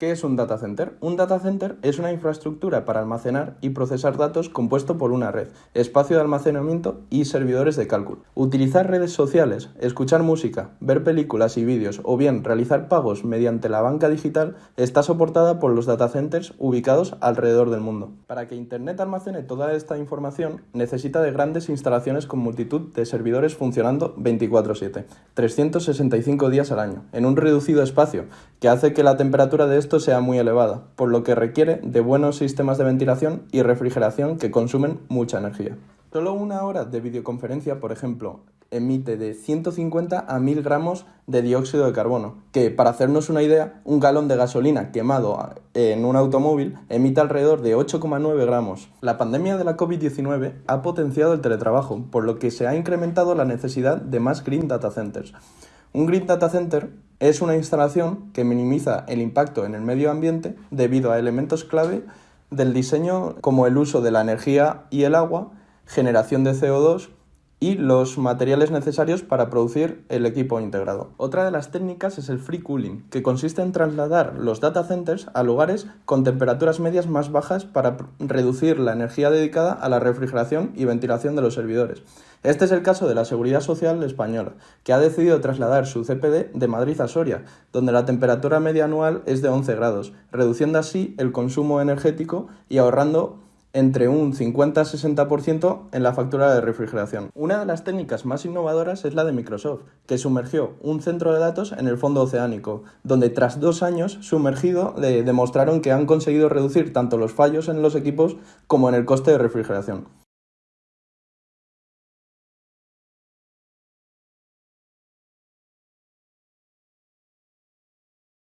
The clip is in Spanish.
¿Qué es un data center? Un data center es una infraestructura para almacenar y procesar datos compuesto por una red, espacio de almacenamiento y servidores de cálculo. Utilizar redes sociales, escuchar música, ver películas y vídeos o bien realizar pagos mediante la banca digital está soportada por los data centers ubicados alrededor del mundo. Para que Internet almacene toda esta información necesita de grandes instalaciones con multitud de servidores funcionando 24/7, 365 días al año, en un reducido espacio que hace que la temperatura de esto sea muy elevada, por lo que requiere de buenos sistemas de ventilación y refrigeración que consumen mucha energía. Solo una hora de videoconferencia, por ejemplo, emite de 150 a 1000 gramos de dióxido de carbono, que para hacernos una idea, un galón de gasolina quemado en un automóvil emite alrededor de 8,9 gramos. La pandemia de la COVID-19 ha potenciado el teletrabajo, por lo que se ha incrementado la necesidad de más green data centers. Un Green Data Center es una instalación que minimiza el impacto en el medio ambiente debido a elementos clave del diseño como el uso de la energía y el agua, generación de CO2 y los materiales necesarios para producir el equipo integrado. Otra de las técnicas es el free cooling, que consiste en trasladar los data centers a lugares con temperaturas medias más bajas para reducir la energía dedicada a la refrigeración y ventilación de los servidores. Este es el caso de la Seguridad Social Española, que ha decidido trasladar su CPD de Madrid a Soria, donde la temperatura media anual es de 11 grados, reduciendo así el consumo energético y ahorrando entre un 50-60% en la factura de refrigeración. Una de las técnicas más innovadoras es la de Microsoft, que sumergió un centro de datos en el fondo oceánico, donde tras dos años sumergido demostraron que han conseguido reducir tanto los fallos en los equipos como en el coste de refrigeración.